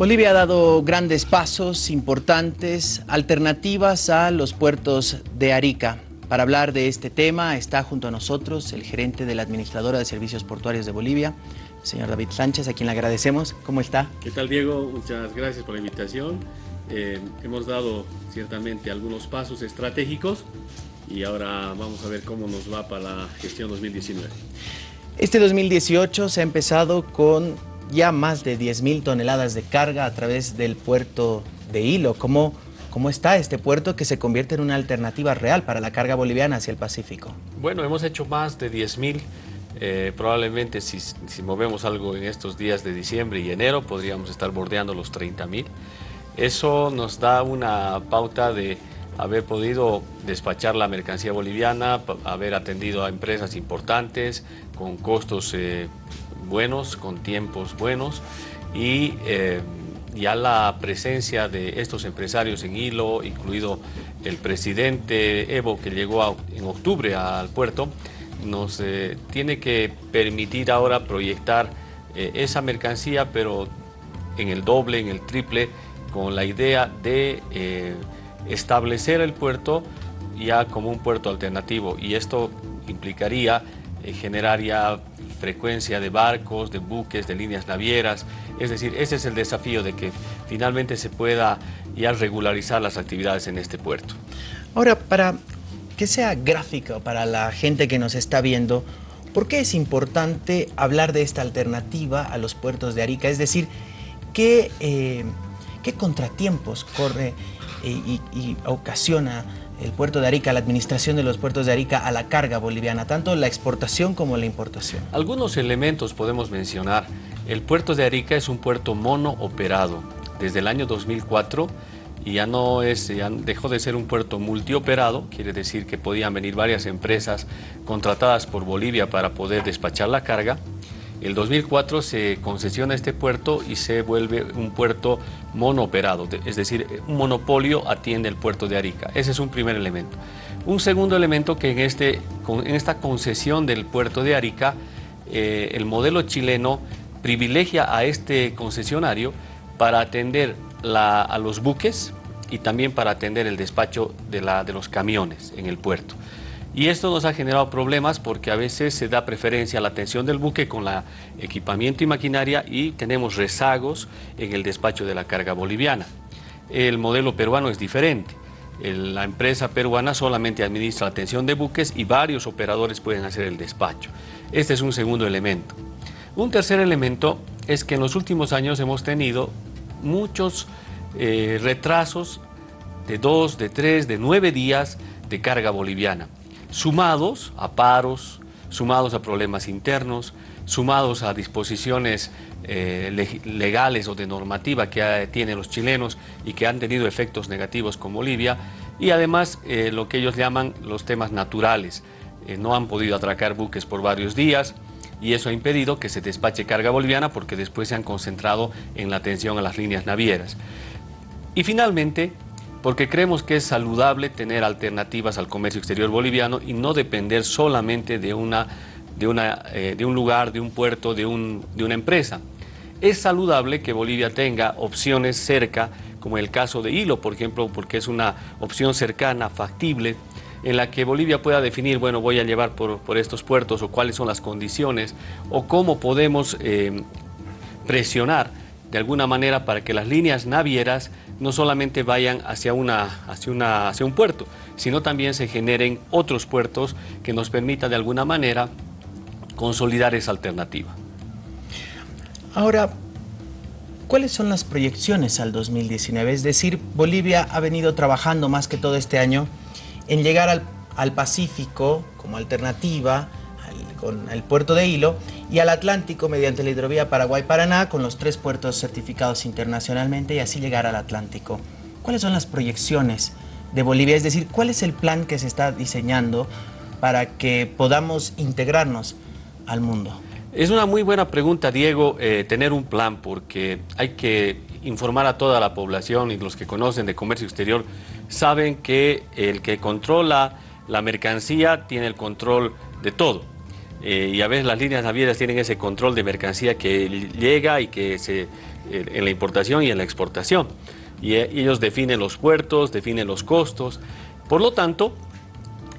Bolivia ha dado grandes pasos importantes, alternativas a los puertos de Arica. Para hablar de este tema está junto a nosotros el gerente de la Administradora de Servicios Portuarios de Bolivia, señor David Sánchez, a quien le agradecemos. ¿Cómo está? ¿Qué tal, Diego? Muchas gracias por la invitación. Eh, hemos dado ciertamente algunos pasos estratégicos y ahora vamos a ver cómo nos va para la gestión 2019. Este 2018 se ha empezado con ya más de 10.000 toneladas de carga a través del puerto de Hilo. ¿Cómo, ¿Cómo está este puerto que se convierte en una alternativa real para la carga boliviana hacia el Pacífico? Bueno, hemos hecho más de 10.000. Eh, probablemente si, movemos algo en estos días de diciembre y enero podríamos estar bordeando los 30.000. Eso nos da una pauta de haber podido despachar la mercancía boliviana, haber atendido a empresas importantes con costos eh, buenos, con tiempos buenos y eh, ya la presencia de estos empresarios en hilo, incluido el presidente Evo que llegó en octubre al puerto, nos eh, tiene que permitir ahora proyectar eh, esa mercancía, pero en el doble, en el triple, con la idea de establecer el puerto ya como un puerto alternativo. Y esto implicaría generar ya frecuencia de barcos, de buques, de líneas navieras. Es decir, ese es el desafío de que finalmente se pueda ya regularizar las actividades en este puerto. Ahora, para que sea gráfico para la gente que nos está viendo, ¿por qué es importante hablar de esta alternativa a los puertos de Arica? Es decir, ¿qué, eh, contratiempos corre y, y ocasiona el puerto de Arica, la administración de los puertos de Arica a la carga boliviana, tanto la exportación como la importación? Algunos elementos podemos mencionar. El puerto de Arica es un puerto mono operado desde el año 2004 y ya no es, ya dejó de ser un puerto multioperado, quiere decir que podían venir varias empresas contratadas por Bolivia para poder despachar la carga el 2004 se concesiona este puerto y se vuelve un puerto monooperado, es decir, un monopolio atiende el puerto de Arica. Ese es un primer elemento. Un segundo elemento que en, este, en esta concesión del puerto de Arica, eh, el modelo chileno privilegia a este concesionario para atender a los buques y también para atender el despacho de, de los camiones en el puerto. Y esto nos ha generado problemas porque a veces se da preferencia a la atención del buque con la equipamiento y maquinaria y tenemos rezagos en el despacho de la carga boliviana. El modelo peruano es diferente. La empresa peruana solamente administra la atención de buques y varios operadores pueden hacer el despacho. Este es un segundo elemento. Un tercer elemento es que en los últimos años hemos tenido muchos eh, retrasos de dos, de tres, de nueve días de carga boliviana sumados a paros, sumados a problemas internos, sumados a disposiciones eh, legales o de normativa que tienen los chilenos y que han tenido efectos negativos con Bolivia, y además eh, lo que ellos llaman los temas naturales. Eh, no han podido atracar buques por varios días y eso ha impedido que se despache carga boliviana porque después se han concentrado en la atención a las líneas navieras. Y finalmente, porque creemos que es saludable tener alternativas al comercio exterior boliviano y no depender solamente de, una, de, una, eh, de un lugar, de un puerto, de, un, de una empresa. Es saludable que Bolivia tenga opciones cerca, como el caso de Hilo, por ejemplo, porque es una opción cercana, factible, en la que Bolivia pueda definir, bueno, voy a llevar por, por estos puertos o cuáles son las condiciones o cómo podemos eh, presionar de alguna manera para que las líneas navieras no solamente vayan hacia, una, hacia, una, hacia un puerto, sino también se generen otros puertos que nos permitan de alguna manera consolidar esa alternativa. Ahora, ¿cuáles son las proyecciones al 2019? Es decir, Bolivia ha venido trabajando más que todo este año en llegar al, al Pacífico como alternativa, con el puerto de Hilo y al Atlántico mediante la hidrovía Paraguay-Paraná con los tres puertos certificados internacionalmente y así llegar al Atlántico. ¿Cuáles son las proyecciones de Bolivia? Es decir, ¿cuál es el plan que se está diseñando para que podamos integrarnos al mundo? Es una muy buena pregunta, Diego, eh, tener un plan, porque hay que informar a toda la población y los que conocen de comercio exterior saben que el que controla la mercancía tiene el control de todo. Eh, y a veces las líneas navieras tienen ese control de mercancía que llega y que se, en la importación y en la exportación. Y, y ellos definen los puertos, definen los costos. Por lo tanto,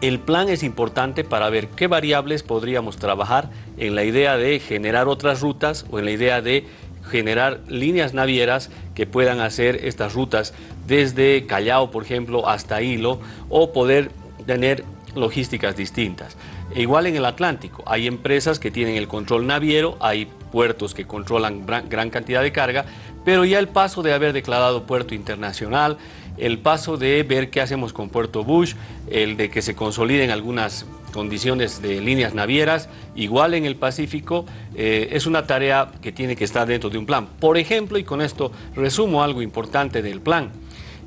el plan es importante para ver qué variables podríamos trabajar en la idea de generar otras rutas o en la idea de generar líneas navieras que puedan hacer estas rutas desde Callao, por ejemplo, hasta Hilo, o poder tener logísticas distintas. Igual en el Atlántico, hay empresas que tienen el control naviero, hay puertos que controlan gran cantidad de carga, pero ya el paso de haber declarado puerto internacional, el paso de ver qué hacemos con Puerto Bush, el de que se consoliden algunas condiciones de líneas navieras, igual en el Pacífico, eh, es una tarea que tiene que estar dentro de un plan. Por ejemplo, y con esto resumo algo importante del plan,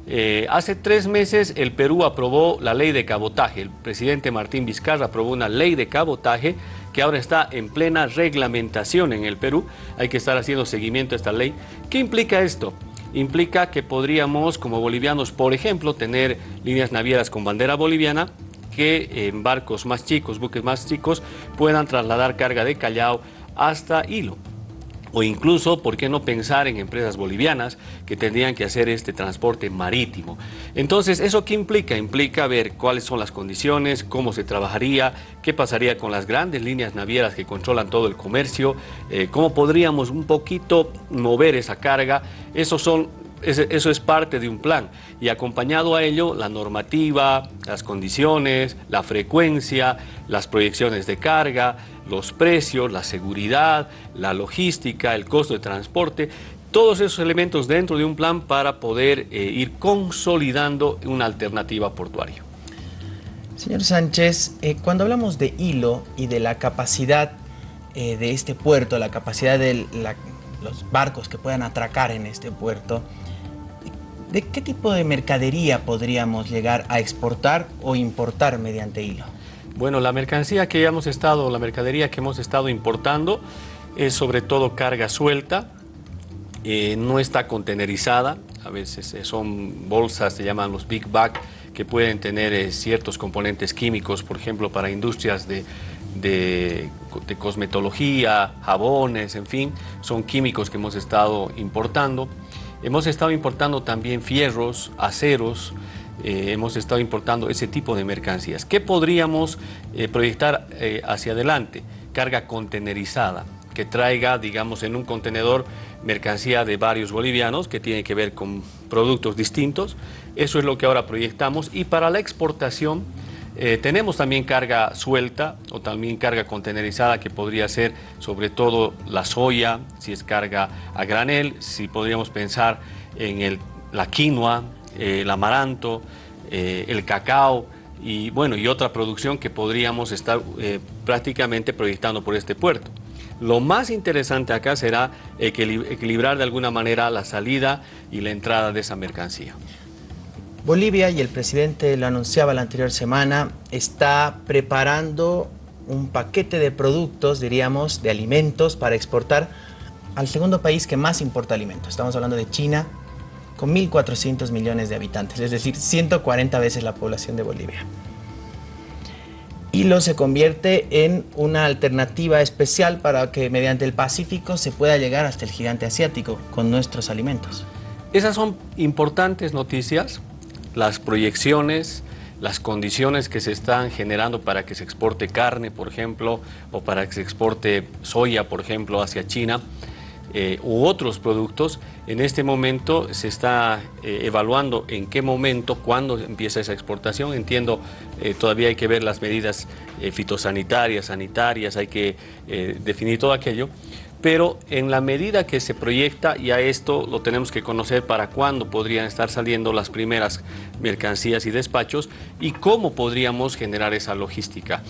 eh, hace tres meses el Perú aprobó la ley de cabotaje. El presidente Martín Vizcarra aprobó una ley de cabotaje que ahora está en plena reglamentación en el Perú. Hay que estar haciendo seguimiento a esta ley. ¿Qué implica esto? Implica que podríamos, como bolivianos, por ejemplo, tener líneas navieras con bandera boliviana que en barcos más chicos, buques más chicos, puedan trasladar carga de Callao hasta Hilo o incluso, ¿por qué no pensar en empresas bolivianas que tendrían que hacer este transporte marítimo? Entonces, ¿eso qué implica? Implica ver cuáles son las condiciones, cómo se trabajaría, qué pasaría con las grandes líneas navieras que controlan todo el comercio, eh, cómo podríamos un poquito mover esa carga. Son eso es parte de un plan y acompañado a ello la normativa, las condiciones, la frecuencia, las proyecciones de carga, los precios, la seguridad, la logística, el costo de transporte, todos esos elementos dentro de un plan para poder eh, ir consolidando una alternativa portuaria. Señor Sánchez, eh, cuando hablamos de hilo y de la capacidad eh, de este puerto, la capacidad de los barcos que puedan atracar en este puerto, ¿De qué tipo de mercadería podríamos llegar a exportar o importar mediante hilo? Bueno, la mercancía que hemos estado, la mercadería que hemos estado importando es sobre todo carga suelta, eh, no está contenerizada, a veces eh, son bolsas, se llaman los big bag, que pueden tener eh, ciertos componentes químicos, por ejemplo, para industrias de, de, de, cosmetología, jabones, en fin, son químicos que hemos estado importando. Hemos estado importando también fierros, aceros, eh, hemos estado importando ese tipo de mercancías. ¿Qué podríamos eh, proyectar eh, hacia adelante? Carga contenerizada, que traiga, digamos, en un contenedor mercancía de varios bolivianos que tiene que ver con productos distintos. Eso es lo que ahora proyectamos. Y para la exportación, tenemos también carga suelta o también carga contenerizada que podría ser sobre todo la soya, si es carga a granel, si podríamos pensar en el, la quinoa, eh, el amaranto, eh, el cacao y bueno y otra producción que podríamos estar prácticamente proyectando por este puerto. Lo más interesante acá será equilibrar de alguna manera la salida y la entrada de esa mercancía. Bolivia, y el presidente lo anunciaba la anterior semana, está preparando un paquete de productos, diríamos, de alimentos para exportar al segundo país que más importa alimentos. Estamos hablando de China, con 1.400 millones de habitantes, es decir, 140 veces la población de Bolivia. Hilo se convierte en una alternativa especial para que mediante el Pacífico se pueda llegar hasta el gigante asiático con nuestros alimentos. Esas son importantes noticias las proyecciones, las condiciones que se están generando para que se exporte carne, por ejemplo, o para que se exporte soya, por ejemplo, hacia China, eh, u otros productos, en este momento se está eh, evaluando en qué momento, cuándo empieza esa exportación. Entiendo, eh, todavía hay que ver las medidas fitosanitarias, sanitarias, hay que definir todo aquello pero en la medida que se proyecta, ya esto lo tenemos que conocer para cuándo podrían estar saliendo las primeras mercancías y despachos y cómo podríamos generar esa logística.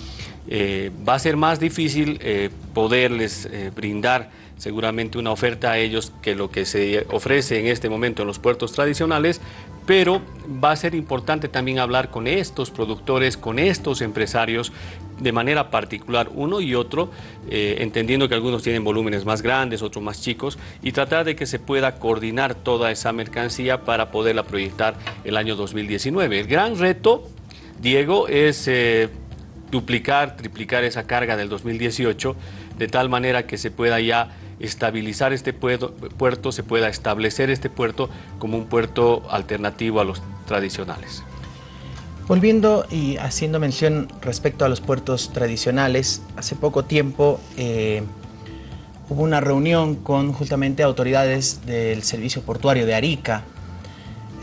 Eh, va a ser más difícil eh, poderles eh, brindar seguramente una oferta a ellos que lo que se ofrece en este momento en los puertos tradicionales, pero va a ser importante también hablar con estos productores, con estos empresarios de manera particular uno y otro, eh, entendiendo que algunos tienen volúmenes más grandes, otros más chicos, y tratar de que se pueda coordinar toda esa mercancía para poderla proyectar el año 2019. El gran reto, Diego, es... Eh, duplicar, triplicar esa carga del 2018, de tal manera que se pueda ya estabilizar este puerto, se pueda establecer este puerto como un puerto alternativo a los tradicionales. Volviendo y haciendo mención respecto a los puertos tradicionales, hace poco tiempo eh, hubo una reunión con justamente autoridades del servicio portuario de Arica.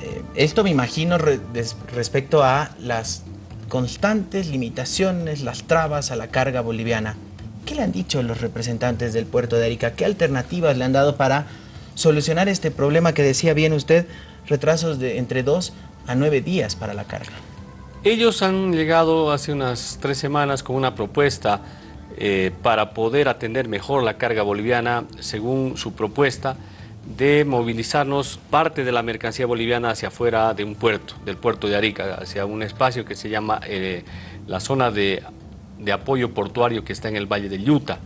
Eh, esto me imagino respecto a las constantes limitaciones, las trabas a la carga boliviana. ¿Qué le han dicho los representantes del puerto de Arica? ¿Qué alternativas le han dado para solucionar este problema que decía bien usted, retrasos de entre dos a nueve días para la carga? Ellos han llegado hace unas tres semanas con una propuesta eh, para poder atender mejor la carga boliviana, según su propuesta, de movilizarnos parte de la mercancía boliviana hacia afuera de un puerto, del puerto de Arica, hacia un espacio que se llama eh, la zona de de apoyo portuario que está en el Valle del Yuta.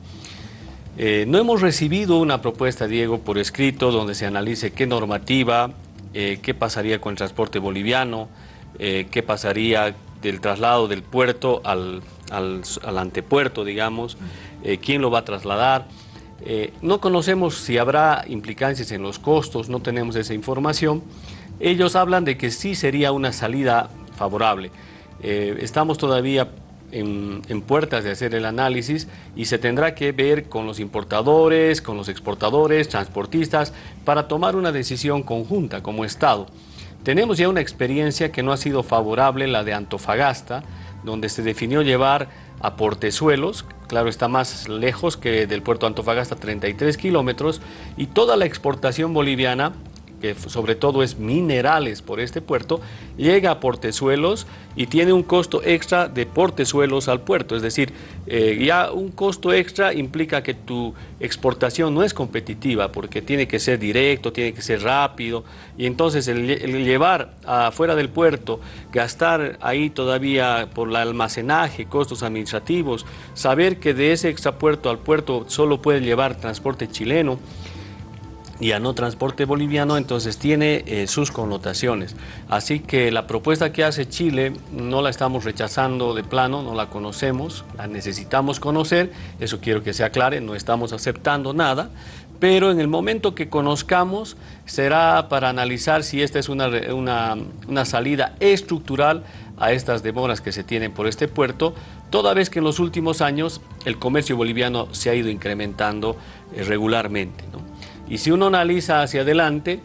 Eh, no hemos recibido una propuesta, Diego, por escrito donde se analice qué normativa, eh, qué pasaría con el transporte boliviano, eh, qué pasaría del traslado del puerto al, al, antepuerto, digamos, quién lo va a trasladar. no conocemos si habrá implicancias en los costos, no tenemos esa información. Ellos hablan de que sí sería una salida favorable. estamos todavía en, puertas de hacer el análisis y se tendrá que ver con los importadores, con los exportadores, transportistas, para tomar una decisión conjunta como Estado. Tenemos ya una experiencia que no ha sido favorable, la de Antofagasta, donde se definió llevar a Portezuelos, claro está más lejos que del puerto Antofagasta, 33 kilómetros, y toda la exportación boliviana que sobre todo es minerales por este puerto, llega a Portezuelos y tiene un costo extra de Portezuelos al puerto. Es decir, eh, ya un costo extra implica que tu exportación no es competitiva porque tiene que ser directo, tiene que ser rápido y entonces el, llevar afuera del puerto, gastar ahí todavía por el almacenaje, costos administrativos, saber que de ese extrapuerto al puerto solo puede llevar transporte chileno, y a no transporte boliviano, entonces tiene eh, sus connotaciones. Así que la propuesta que hace Chile no la estamos rechazando de plano, no la conocemos, la necesitamos conocer, eso quiero que se aclare, no estamos aceptando nada, pero en el momento que conozcamos será para analizar si esta es una, una, salida estructural a estas demoras que se tienen por este puerto, toda vez que en los últimos años el comercio boliviano se ha ido incrementando eh, regularmente. Y si uno analiza hacia adelante,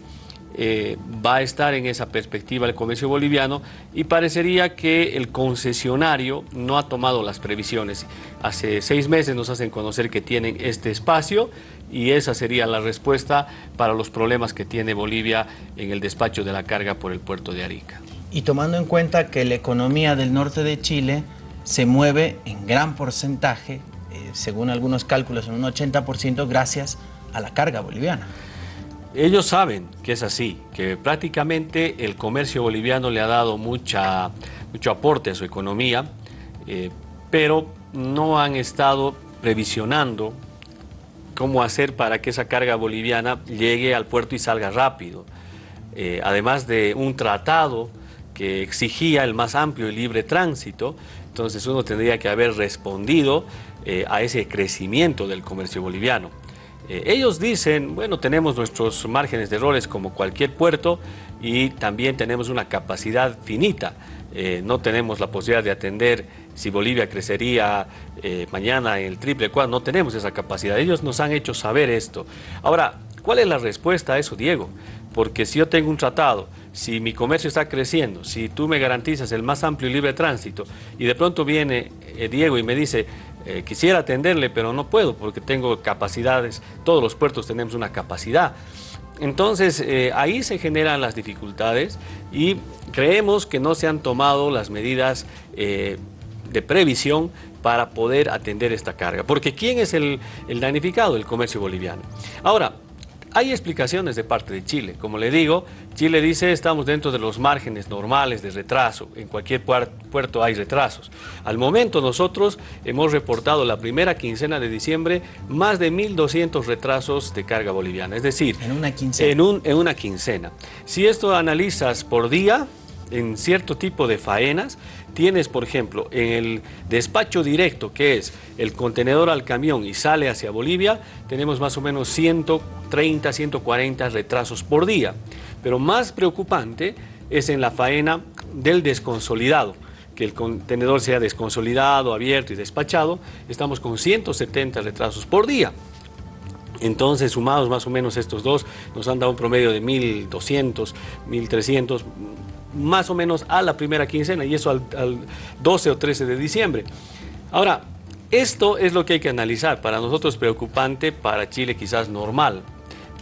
eh, va a estar en esa perspectiva el comercio boliviano y parecería que el concesionario no ha tomado las previsiones. Hace seis meses nos hacen conocer que tienen este espacio y esa sería la respuesta para los problemas que tiene Bolivia en el despacho de la carga por el puerto de Arica. Y tomando en cuenta que la economía del norte de Chile se mueve en gran porcentaje, eh, según algunos cálculos en un 80%, gracias a la carga boliviana. Ellos saben que es así, que prácticamente el comercio boliviano le ha dado mucha, mucho aporte a su economía, eh, pero no han estado previsionando cómo hacer para que esa carga boliviana llegue al puerto y salga rápido. Eh, además de un tratado que exigía el más amplio y libre tránsito, entonces uno tendría que haber respondido eh, a ese crecimiento del comercio boliviano. Eh, ellos dicen, bueno, tenemos nuestros márgenes de errores como cualquier puerto y también tenemos una capacidad finita. Eh, no tenemos la posibilidad de atender si Bolivia crecería eh, mañana en el triple cuadro, no tenemos esa capacidad. Ellos nos han hecho saber esto. Ahora, ¿cuál es la respuesta a eso, Diego? Porque si yo tengo un tratado, si mi comercio está creciendo, si tú me garantizas el más amplio y libre tránsito y de pronto viene Diego y me dice, eh, quisiera atenderle, pero no puedo porque tengo capacidades, todos los puertos tenemos una capacidad. Entonces, eh, ahí se generan las dificultades y creemos que no se han tomado las medidas eh, de previsión para poder atender esta carga. Porque ¿quién es el, el damnificado? El comercio boliviano. Ahora, hay explicaciones de parte de Chile. Como le digo, Chile dice estamos dentro de los márgenes normales de retraso. En cualquier puerto hay retrasos. Al momento nosotros hemos reportado la primera quincena de diciembre más de 1.200 retrasos de carga boliviana. Es decir, en una quincena. En, un, en una quincena. Si esto analizas por día, en cierto tipo de faenas, tienes, por ejemplo, en el despacho directo, que es el contenedor al camión y sale hacia Bolivia, tenemos más o menos 130, 140 retrasos por día. Pero más preocupante es en la faena del desconsolidado, que el contenedor sea desconsolidado, abierto y despachado, estamos con 170 retrasos por día. Entonces, sumados más o menos estos dos, nos han dado un promedio de 1.200, 1.300, más o menos a la primera quincena, y eso al, 12 o 13 de diciembre. Ahora, esto es lo que hay que analizar. Para nosotros preocupante, para Chile quizás normal.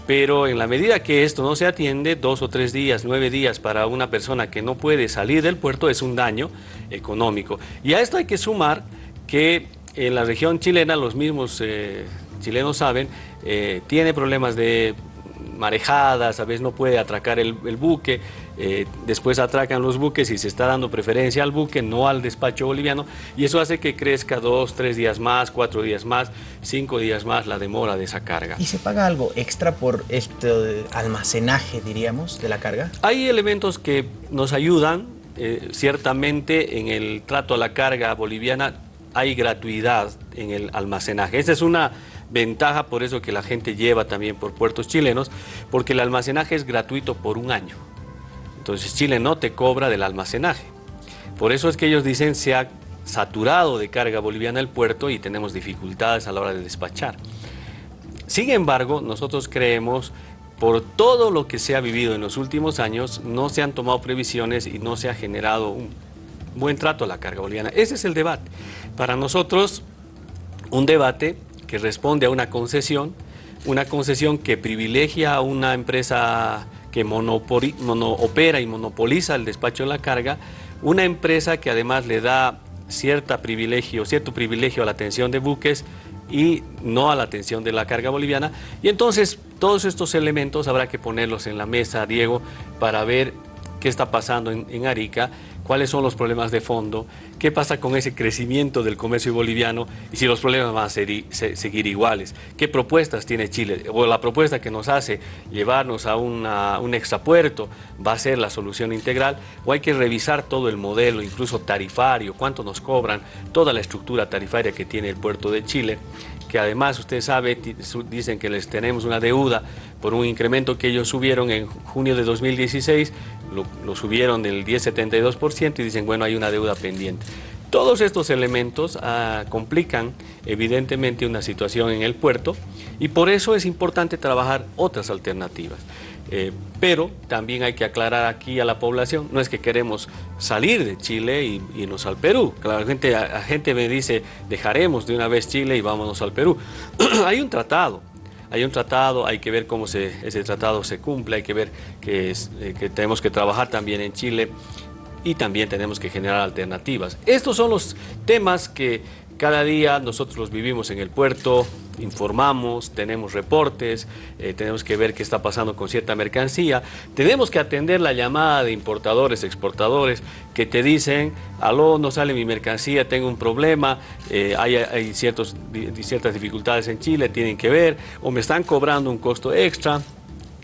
Pero en la medida que esto no se atiende, dos o tres días, nueve días para una persona que no puede salir del puerto es un daño económico. Y a esto hay que sumar que en la región chilena los mismos eh, chilenos saben, eh, tiene problemas de marejadas, a veces no puede atracar el, buque, eh, después atracan los buques y se está dando preferencia al buque, no al despacho boliviano, y eso hace que crezca dos, tres días más, cuatro días más, cinco días más la demora de esa carga. ¿Y se paga algo extra por este almacenaje, diríamos, de la carga? Hay elementos que nos ayudan, eh, ciertamente en el trato a la carga boliviana hay gratuidad en el almacenaje. Esa es una ventaja por eso que la gente lleva también por puertos chilenos, porque el almacenaje es gratuito por un año. Entonces Chile no te cobra del almacenaje. Por eso es que ellos dicen se ha saturado de carga boliviana el puerto y tenemos dificultades a la hora de despachar. Sin embargo, nosotros creemos, por todo lo que se ha vivido en los últimos años, no se han tomado previsiones y no se ha generado un buen trato a la carga boliviana. Ese es el debate. Para nosotros, un debate que responde a una concesión, una concesión que privilegia a una empresa que opera y monopoliza el despacho de la carga, una empresa que además le da privilegio, cierto privilegio a la atención de buques y no a la atención de la carga boliviana. Y entonces todos estos elementos habrá que ponerlos en la mesa, Diego, para ver qué está pasando en Arica cuáles son los problemas de fondo, qué pasa con ese crecimiento del comercio boliviano y si los problemas van a seguir iguales, qué propuestas tiene Chile, o la propuesta que nos hace llevarnos a un extrapuerto va a ser la solución integral, o hay que revisar todo el modelo, incluso tarifario, cuánto nos cobran, toda la estructura tarifaria que tiene el puerto de Chile, que además usted sabe, dicen que les tenemos una deuda por un incremento que ellos subieron en junio de 2016, lo, subieron del 10,72% y dicen, bueno, hay una deuda pendiente. Todos estos elementos ah, complican evidentemente una situación en el puerto y por eso es importante trabajar otras alternativas. Eh, pero también hay que aclarar aquí a la población, no es que queremos salir de Chile y irnos al Perú. La gente, la gente me dice, dejaremos de una vez Chile y vámonos al Perú. hay un tratado, hay un tratado, hay que ver cómo se, ese tratado se cumple, hay que ver que, eh, que tenemos que trabajar también en Chile y también tenemos que generar alternativas. Estos son los temas que cada día nosotros los vivimos en el puerto, informamos, tenemos reportes, eh, tenemos que ver qué está pasando con cierta mercancía, tenemos que atender la llamada de importadores, exportadores, que te dicen, aló, no sale mi mercancía, tengo un problema, eh, hay, ciertas dificultades en Chile, tienen que ver, o me están cobrando un costo extra,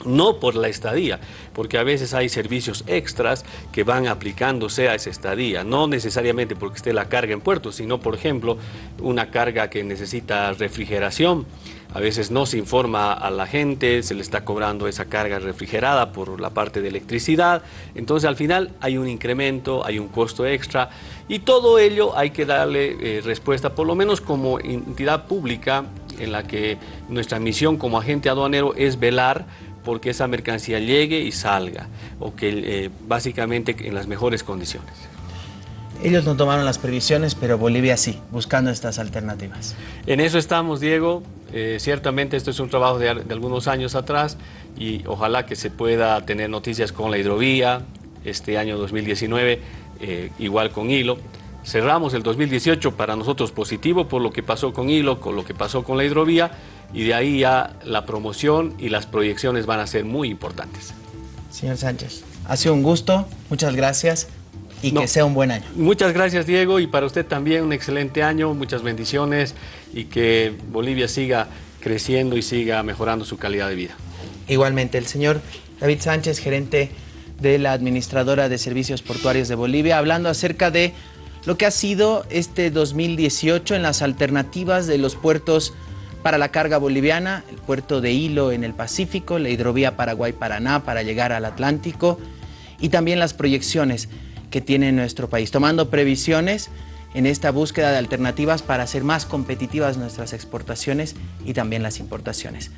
no por la estadía, porque a veces hay servicios extras que van aplicándose a esa estadía, no necesariamente porque esté la carga en puerto, sino por ejemplo una carga que necesita refrigeración, a veces no se informa a la gente, se le está cobrando esa carga refrigerada por la parte de electricidad, entonces al final hay un incremento, hay un costo extra y todo ello hay que darle eh, respuesta, por lo menos como entidad pública en la que nuestra misión como agente aduanero es velar porque esa mercancía llegue y salga, o que eh, básicamente en las mejores condiciones. Ellos no tomaron las previsiones, pero Bolivia sí, buscando estas alternativas. En eso estamos, Diego. Eh, ciertamente esto es un trabajo de, algunos años atrás y ojalá que se pueda tener noticias con la hidrovía este año 2019, eh, igual con Hilo. Cerramos el 2018 para nosotros positivo por lo que pasó con Hilo, con lo que pasó con la hidrovía y de ahí ya la promoción y las proyecciones van a ser muy importantes. Señor Sánchez, ha sido un gusto, muchas gracias y que sea un buen año. Muchas gracias Diego y para usted también un excelente año, muchas bendiciones y que Bolivia siga creciendo y siga mejorando su calidad de vida. Igualmente, el señor David Sánchez, gerente de la Administradora de Servicios Portuarios de Bolivia, hablando acerca de lo que ha sido este 2018 en las alternativas de los puertos para la carga boliviana, el puerto de Hilo en el Pacífico, la hidrovía Paraguay-Paraná para llegar al Atlántico y también las proyecciones que tiene nuestro país, tomando previsiones en esta búsqueda de alternativas para hacer más competitivas nuestras exportaciones y también las importaciones.